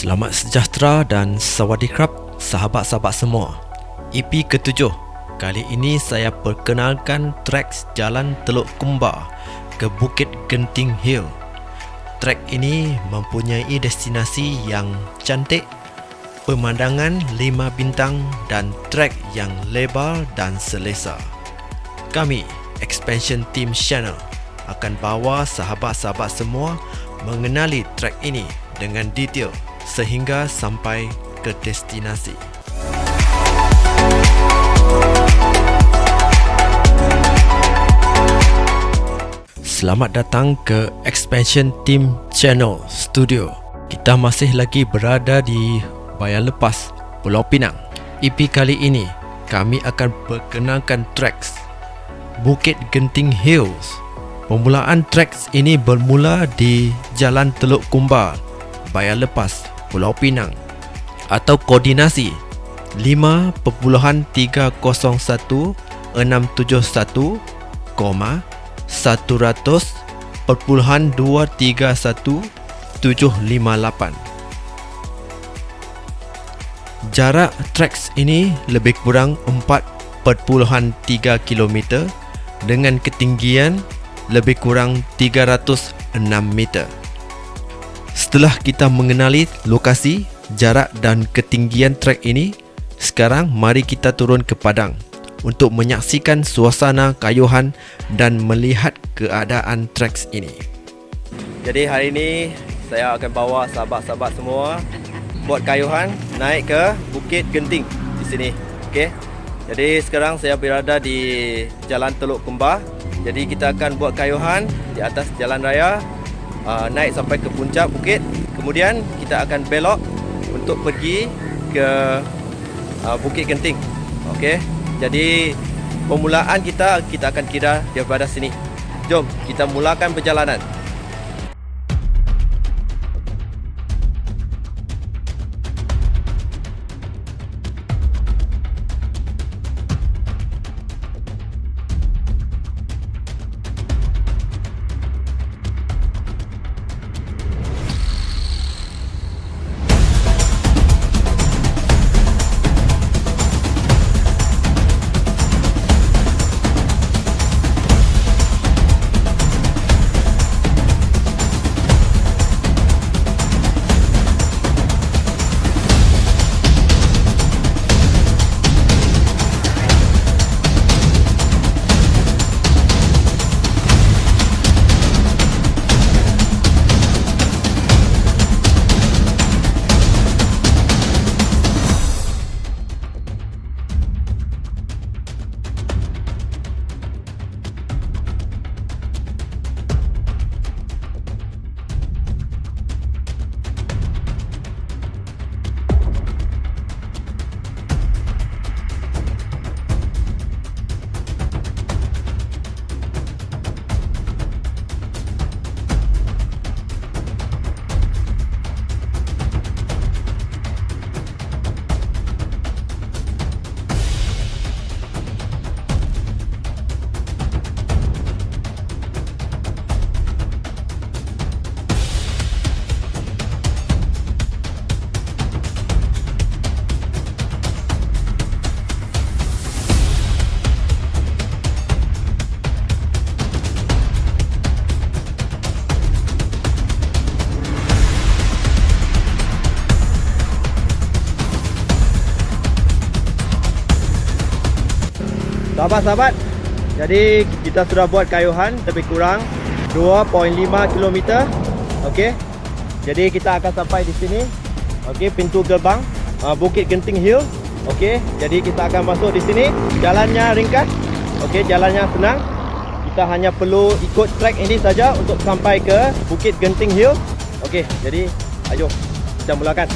Selamat sejahtera dan sawadikrap sahabat-sahabat semua. EP ketujuh. Kali ini saya perkenalkan trek Jalan Teluk Kumbar ke Bukit Genting Hill. Trek ini mempunyai destinasi yang cantik, pemandangan lima bintang dan trek yang lebar dan selesa. Kami, Expansion Team Channel, akan bawa sahabat-sahabat semua mengenali trek ini dengan detail sehingga sampai ke destinasi. Selamat datang ke Expansion Team Channel Studio. Kita masih lagi berada di Bayan Lepas, Pulau Pinang. EP kali ini, kami akan perkenalkan tracks Bukit Genting Hills. Pemulaan tracks ini bermula di Jalan Teluk Kumbar, Bayan Lepas, Pulau Pinang atau koordinasi 5.301 100.231.758 Jarak treks ini lebih kurang 4.3 km dengan ketinggian lebih kurang 306 meter. Setelah kita mengenali lokasi, jarak dan ketinggian trek ini, sekarang mari kita turun ke padang untuk menyaksikan suasana kayuhan dan melihat keadaan treks ini. Jadi hari ini saya akan bawa sahabat-sahabat semua buat kayuhan naik ke Bukit Genting di sini. Okey. Jadi sekarang saya berada di Jalan Teluk Kembar. Jadi kita akan buat kayuhan di atas jalan raya uh, naik sampai ke puncak bukit. Kemudian kita akan belok untuk pergi ke uh, Bukit Genting. Okey. Jadi pemulaan kita kita akan kira daripada sini. Jom kita mulakan perjalanan. Sahabat-sahabat, jadi kita sudah buat kayuhan lebih kurang 2.5 km. Okey. Jadi kita akan sampai di sini. Okey, pintu gerbang uh, Bukit Genting Hill. Okey, jadi kita akan masuk di sini. Jalannya ringkas. Okey, jalannya senang. Kita hanya perlu ikut trek ini saja untuk sampai ke Bukit Genting Hill. Okey, jadi ayo kita mulakan.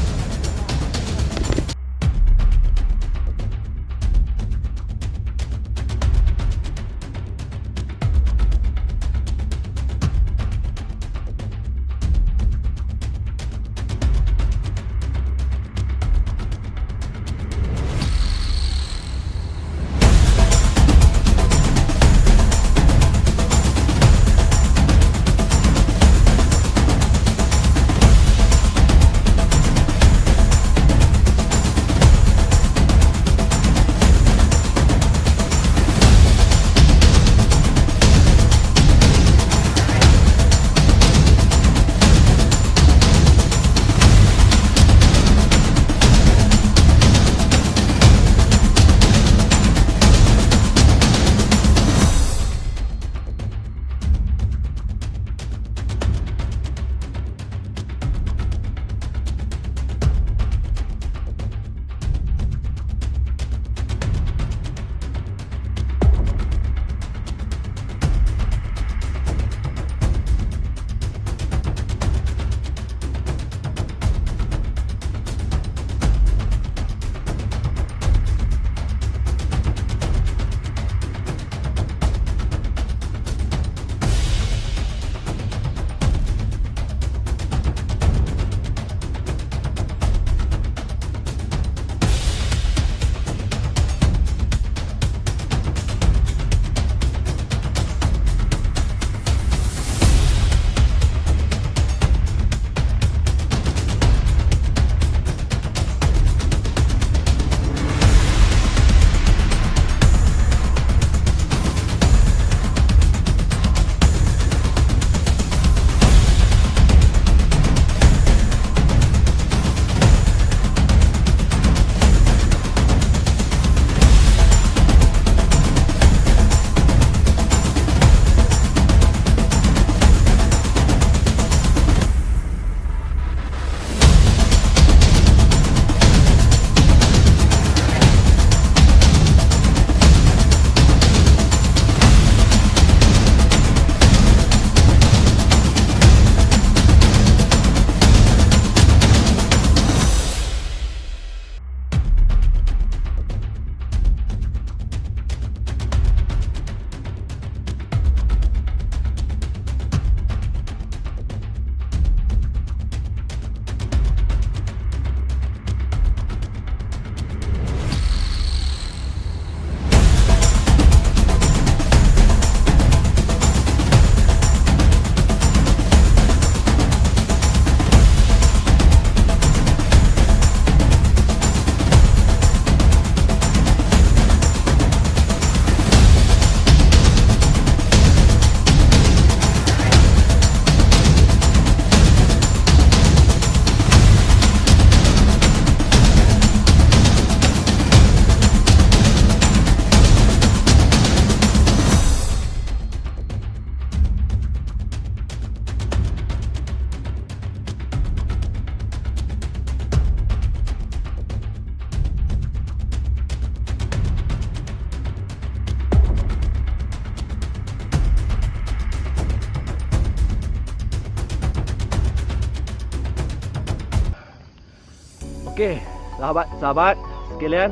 Okey, sahabat-sahabat sekalian,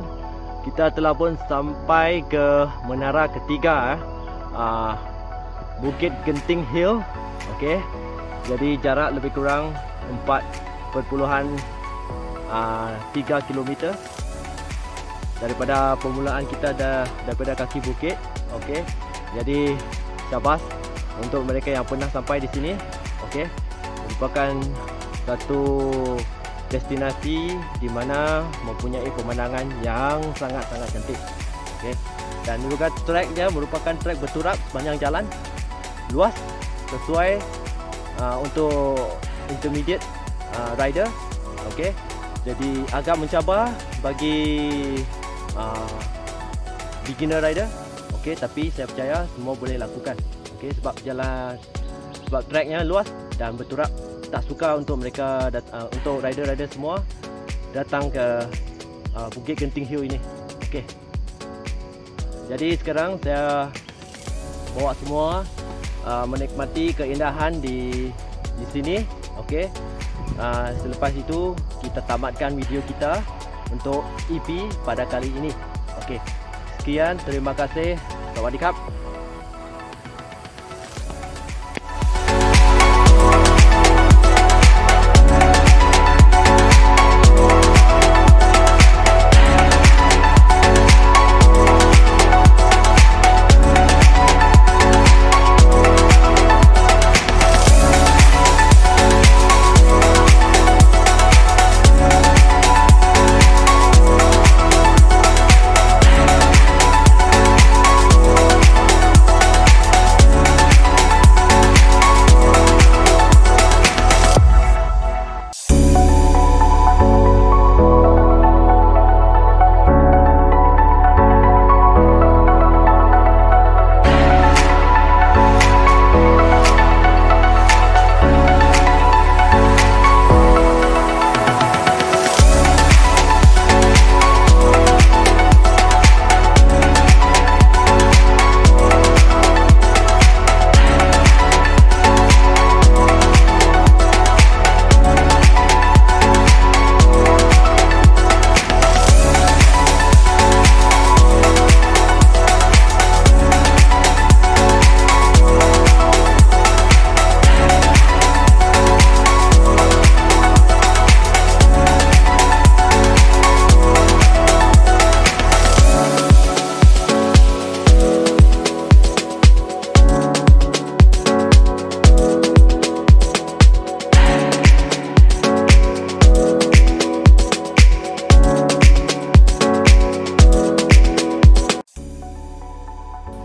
kita telah pun sampai ke menara ketiga eh. Uh, Bukit Genting Hill. Okey. Jadi jarak lebih kurang 4.3 uh, km daripada permulaan kita dah daripada kaki bukit. Okey. Jadi syabas untuk mereka yang pernah sampai di sini. Okey. Merupakan satu destinasi di mana mempunyai pemandangan yang sangat-sangat cantik. Okey. Dan juga trek dia merupakan trek berturap sepanjang jalan luas sesuai uh, untuk intermediate uh, rider. Okey. Jadi agak mencabar bagi uh, beginner rider. Okey, tapi saya percaya semua boleh lakukan. Okey, sebab jalan sebab tracknya luas dan berturap tak suka untuk mereka uh, untuk rider-rider semua datang ke uh, Bukit Genting Hill ini. Okey. Jadi sekarang saya bawa semua uh, menikmati keindahan di di sini. Okey. Uh, selepas itu kita tamatkan video kita untuk EP pada kali ini. Okey. Sekian, terima kasih. Sawadee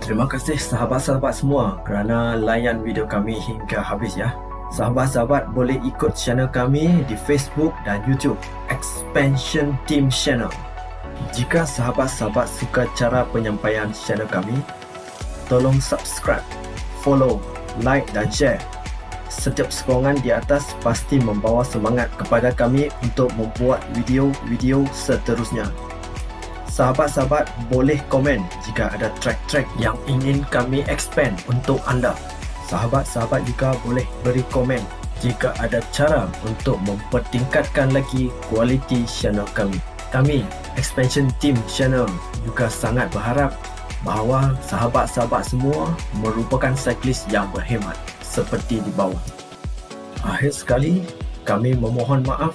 Terima kasih sahabat-sahabat semua kerana layan video kami hingga habis ya. Sahabat-sahabat boleh ikut channel kami di Facebook dan YouTube Expansion Team Channel. Jika sahabat-sahabat suka cara penyampaian channel kami, tolong subscribe, follow, like dan share. Setiap sokongan di atas pasti membawa semangat kepada kami untuk membuat video-video seterusnya. Sahabat-sahabat boleh komen jika ada track-track yang ingin kami expand untuk anda. Sahabat-sahabat juga boleh beri komen jika ada cara untuk mempertingkatkan lagi kualiti channel kami. Kami, Expansion Team Channel juga sangat berharap bahawa sahabat-sahabat semua merupakan cyclist yang berhemat seperti di bawah. Akhir sekali, kami memohon maaf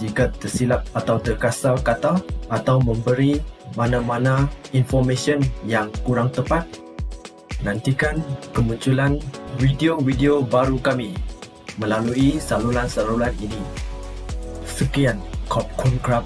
jika tersilap atau terkasar kata atau memberi mana-mana information yang kurang tepat. Nantikan kemunculan video-video baru kami melalui saluran-saluran ini. Sekian, Kopkun Krab